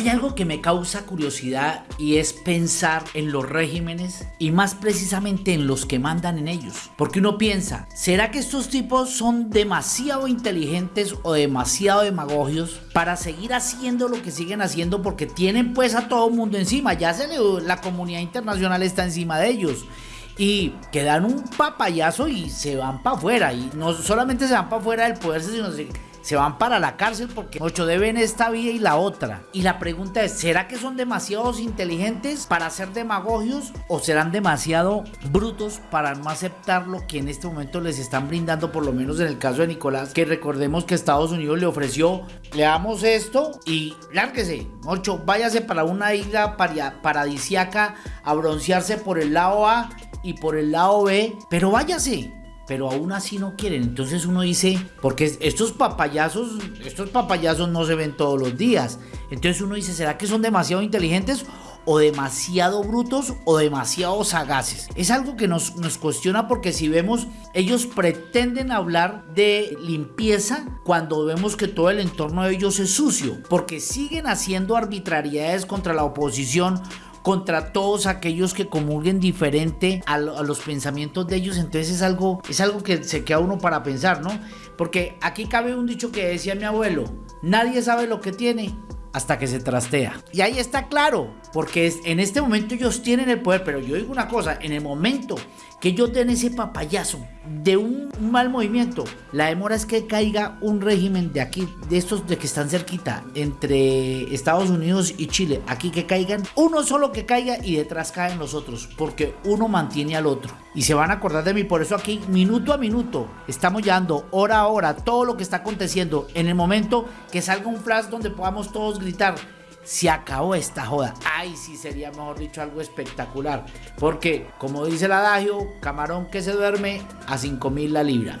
Hay algo que me causa curiosidad y es pensar en los regímenes y más precisamente en los que mandan en ellos. Porque uno piensa, ¿será que estos tipos son demasiado inteligentes o demasiado demagogios para seguir haciendo lo que siguen haciendo porque tienen pues a todo el mundo encima? Ya se le, la comunidad internacional está encima de ellos y quedan un papayazo y se van para afuera. Y no solamente se van para afuera del poder, sino se van para la cárcel porque ocho deben esta vida y la otra. Y la pregunta es, ¿será que son demasiados inteligentes para ser demagogios o serán demasiado brutos para no aceptar lo que en este momento les están brindando, por lo menos en el caso de Nicolás, que recordemos que Estados Unidos le ofreció, le damos esto y lárguese, ocho, váyase para una isla paradisiaca a broncearse por el lado A y por el lado B, pero váyase pero aún así no quieren. Entonces uno dice, porque estos papayazos, estos papayazos no se ven todos los días. Entonces uno dice, ¿será que son demasiado inteligentes? o demasiado brutos o demasiado sagaces. Es algo que nos, nos, cuestiona porque si vemos, ellos pretenden hablar de limpieza cuando vemos que todo el entorno de ellos es sucio, porque siguen haciendo arbitrariedades contra la oposición contra todos aquellos que comulguen diferente a, los pensamientos de ellos. Entonces es algo, es algo que se queda uno para pensar, ¿no? Porque aquí cabe un dicho que decía mi abuelo, nadie sabe lo que tiene hasta que se trastea. Y ahí está claro, porque en este momento ellos tienen el poder, pero yo digo una cosa, en el momento que ellos den ese papayazo de un, mal movimiento, la demora es que caiga un régimen de aquí, de estos de que están cerquita, entre Estados Unidos y Chile, aquí que caigan, uno solo que caiga y detrás caen los otros, porque uno mantiene al otro. Y se van a acordar de mí, por eso aquí, minuto a minuto, estamos llevando hora a hora todo lo que está aconteciendo en el momento que salga un flash donde podamos todos gritar se acabó esta joda. Ay, sí sería mejor dicho algo espectacular. Porque, como dice el adagio, camarón que se duerme a 5 mil la libra.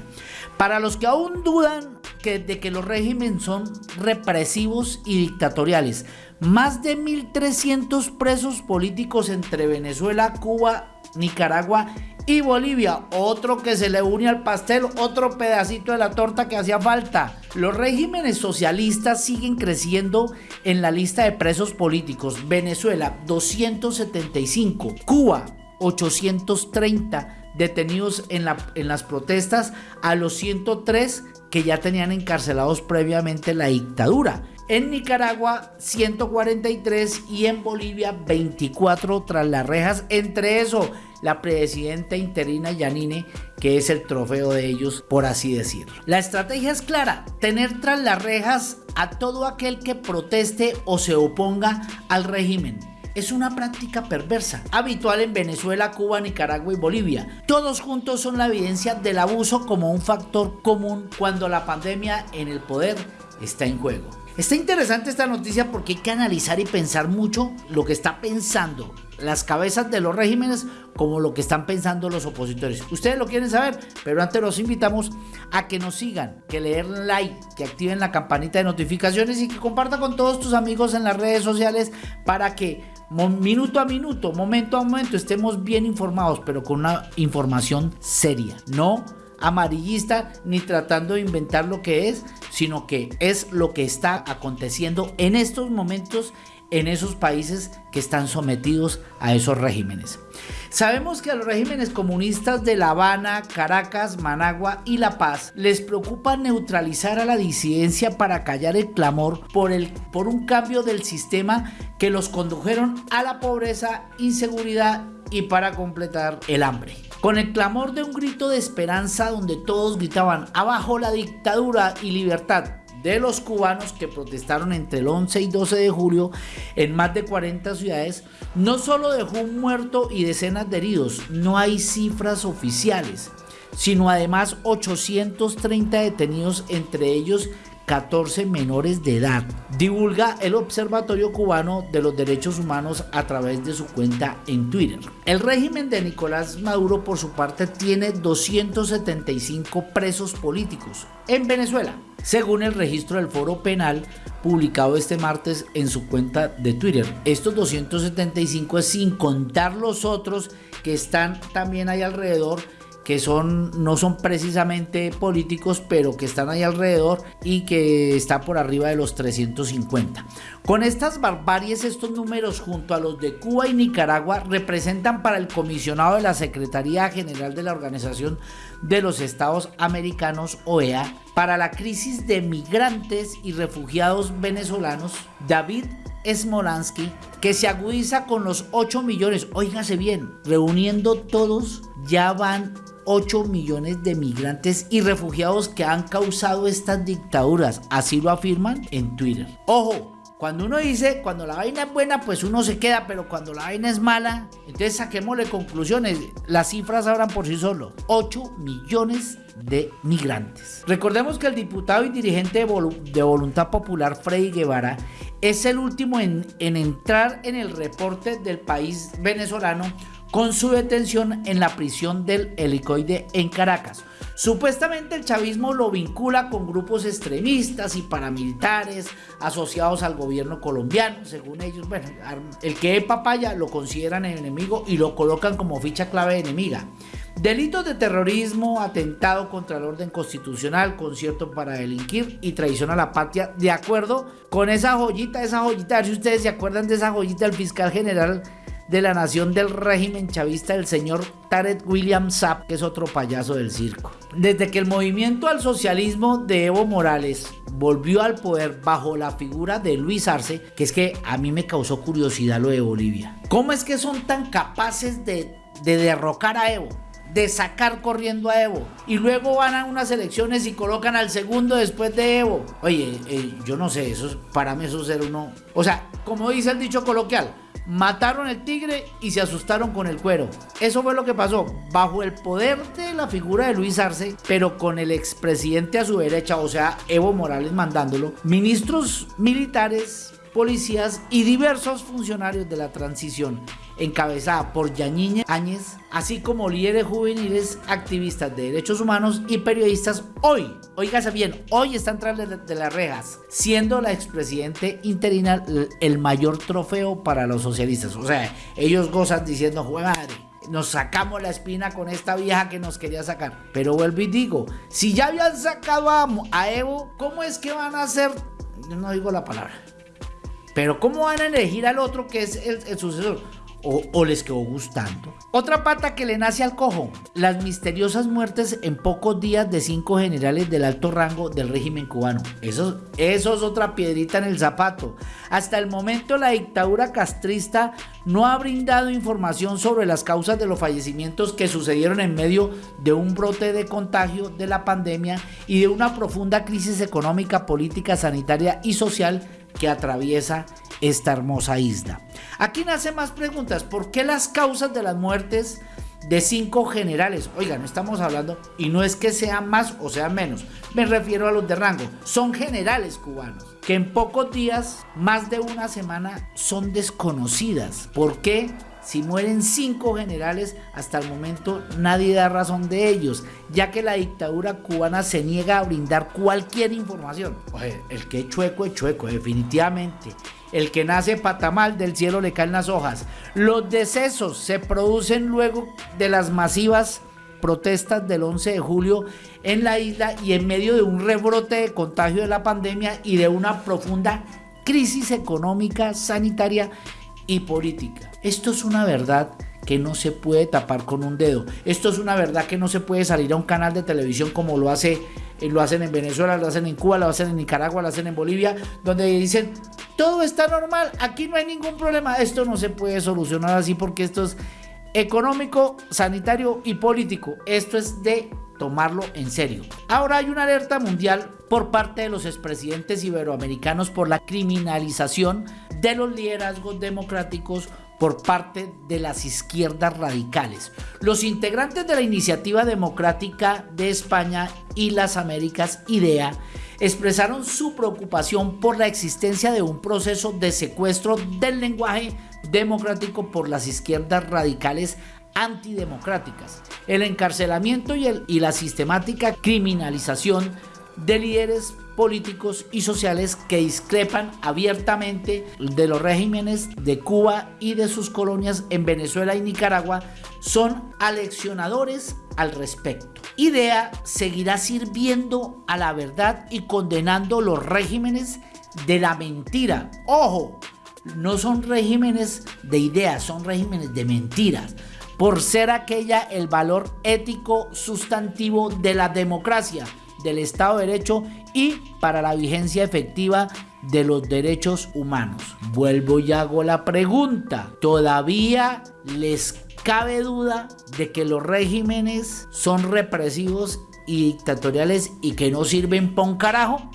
Para los que aún dudan que, de que los regímenes son represivos y dictatoriales, más de 1.300 presos políticos entre Venezuela, Cuba, Nicaragua y Bolivia, otro que se le une al pastel, otro pedacito de la torta que hacía falta. Los regímenes socialistas siguen creciendo en la lista de presos políticos. Venezuela 275, Cuba 830 detenidos en, en las protestas a los 103 que ya tenían encarcelados previamente la dictadura. En Nicaragua 143 y en Bolivia 24 tras las rejas. Entre eso la presidenta interina Yanine, que es el trofeo de ellos, por así decirlo. La estrategia es clara, tener tras las rejas a todo aquel que proteste o se oponga al régimen es una práctica perversa, habitual en Venezuela, Cuba, Nicaragua y Bolivia. Todos juntos son la evidencia del abuso como un factor común cuando la pandemia en el poder está en juego. Está interesante esta noticia porque hay que analizar y pensar mucho lo que está pensando las cabezas de los regímenes como lo que están pensando los opositores. Ustedes lo quieren saber, pero antes los invitamos a que nos sigan, que le den like, que activen la campanita de notificaciones y que compartan con todos tus amigos en las redes sociales para que minuto a minuto, momento a momento estemos bien informados, pero con una información seria, no amarillista ni tratando de inventar lo que es, sino que es lo que está aconteciendo en estos momentos en esos países que están sometidos a esos regímenes. Sabemos que a los regímenes comunistas de La Habana, Caracas, Managua y La Paz les preocupa neutralizar a la disidencia para callar el clamor por, el, por un cambio del sistema que los condujeron a la pobreza, inseguridad y para completar el hambre. Con el clamor de un grito de esperanza donde todos gritaban abajo la dictadura y libertad, de los cubanos que protestaron entre el 11 y 12 de julio en más de 40 ciudades, no solo dejó un muerto y decenas de heridos, no hay cifras oficiales, sino además 830 detenidos, entre ellos 14 menores de edad. Divulga el Observatorio Cubano de los Derechos Humanos a través de su cuenta en Twitter. El régimen de Nicolás Maduro por su parte tiene 275 presos políticos en Venezuela, según el registro del Foro Penal publicado este martes en su cuenta de Twitter. Estos 275 es sin contar los otros que están también ahí alrededor que son, no son precisamente políticos, pero que están ahí alrededor y que está por arriba de los 350. Con estas barbaries, estos números junto a los de Cuba y Nicaragua representan para el comisionado de la Secretaría General de la Organización de los Estados Americanos, OEA, para la crisis de migrantes y refugiados venezolanos, David Smolansky, que se agudiza con los 8 millones, oígase bien, reuniendo todos, ya van 8 millones de migrantes y refugiados que han causado estas dictaduras, así lo afirman en Twitter. Ojo, cuando uno dice, cuando la vaina es buena, pues uno se queda, pero cuando la vaina es mala, entonces saquémosle conclusiones. Las cifras hablan por sí solo. 8 millones de migrantes. Recordemos que el diputado y dirigente de, Voluntad Popular, Freddy Guevara, es el último en, en entrar en el reporte del país venezolano con su detención en la prisión del helicoide en Caracas. Supuestamente el chavismo lo vincula con grupos extremistas y paramilitares asociados al gobierno colombiano, según ellos. Bueno, el que es papaya lo consideran enemigo y lo colocan como ficha clave enemiga. Delitos de terrorismo, atentado contra el orden constitucional, concierto para delinquir y traición a la patria, de acuerdo con esa joyita, esa joyita, a ver si ustedes se acuerdan de esa joyita del fiscal general de la nación del régimen chavista, el señor Tarek William Saab, que es otro payaso del circo. Desde que el movimiento al socialismo de Evo Morales volvió al poder bajo la figura de Luis Arce, que es que a mí me causó curiosidad lo de Bolivia. ¿Cómo es que son tan capaces de, de derrocar a Evo? de sacar corriendo a Evo y luego van a unas elecciones y colocan al segundo después de Evo. Oye, eh, yo no sé, eso para mí eso es ser uno, o sea, como dice el dicho coloquial, mataron el tigre y se asustaron con el cuero. Eso fue lo que pasó, bajo el poder de la figura de Luis Arce, pero con el expresidente a su derecha, o sea, Evo Morales mandándolo, ministros militares, policías y diversos funcionarios de la transición, encabezada por Yañiña Áñez, así como líderes juveniles, activistas de derechos humanos y periodistas, hoy, oígase bien, hoy están tras de las rejas, siendo la expresidente interina el mayor trofeo para los socialistas. O sea, ellos gozan diciendo, madre, nos sacamos la espina con esta vieja que nos quería sacar. Pero vuelvo y digo, si ya habían sacado a, Evo, ¿cómo es que van a hacer? no digo la palabra. Pero ¿cómo van a elegir al otro que es el, sucesor? O, les quedó gustando. Otra pata que le nace al cojo, las misteriosas muertes en pocos días de cinco generales del alto rango del régimen cubano. Eso, eso es otra piedrita en el zapato. Hasta el momento la dictadura castrista no ha brindado información sobre las causas de los fallecimientos que sucedieron en medio de un brote de contagio de la pandemia y de una profunda crisis económica, política, sanitaria y social que atraviesa esta hermosa isla. Aquí nacen más preguntas. ¿Por qué las causas de las muertes de cinco generales? Oigan, estamos hablando, y no es que sean más o sean menos, me refiero a los de rango, son generales cubanos, que en pocos días, más de una semana, son desconocidas. ¿Por qué? Si mueren cinco generales, hasta el momento nadie da razón de ellos, ya que la dictadura cubana se niega a brindar cualquier información. el que es chueco es chueco, definitivamente. El que nace patamal del cielo le caen las hojas. Los decesos se producen luego de las masivas protestas del 11 de julio en la isla y en medio de un rebrote de contagio de la pandemia y de una profunda crisis económica, sanitaria y política. Esto es una verdad que no se puede tapar con un dedo. Esto es una verdad que no se puede salir a un canal de televisión como lo hace eh, lo hacen en Venezuela, lo hacen en Cuba, lo hacen en Nicaragua, lo hacen en Bolivia, donde dicen todo está normal, aquí no hay ningún problema. Esto no se puede solucionar así porque esto es económico, sanitario y político. Esto es de tomarlo en serio. Ahora hay una alerta mundial por parte de los expresidentes iberoamericanos por la criminalización de los liderazgos democráticos por parte de las izquierdas radicales. Los integrantes de la Iniciativa Democrática de España y las Américas, IDEA, expresaron su preocupación por la existencia de un proceso de secuestro del lenguaje democrático por las izquierdas radicales antidemocráticas, el encarcelamiento y, la sistemática criminalización de líderes políticos y sociales que discrepan abiertamente de los regímenes de Cuba y de sus colonias en Venezuela y Nicaragua son aleccionadores al respecto. IDEA seguirá sirviendo a la verdad y condenando los regímenes de la mentira. Ojo, no son regímenes de ideas, son regímenes de mentiras por ser aquella el valor ético sustantivo de la democracia, del Estado de Derecho y para la vigencia efectiva de los derechos humanos. Vuelvo y hago la pregunta, ¿todavía les cabe duda de que los regímenes son represivos y dictatoriales y que no sirven para un carajo?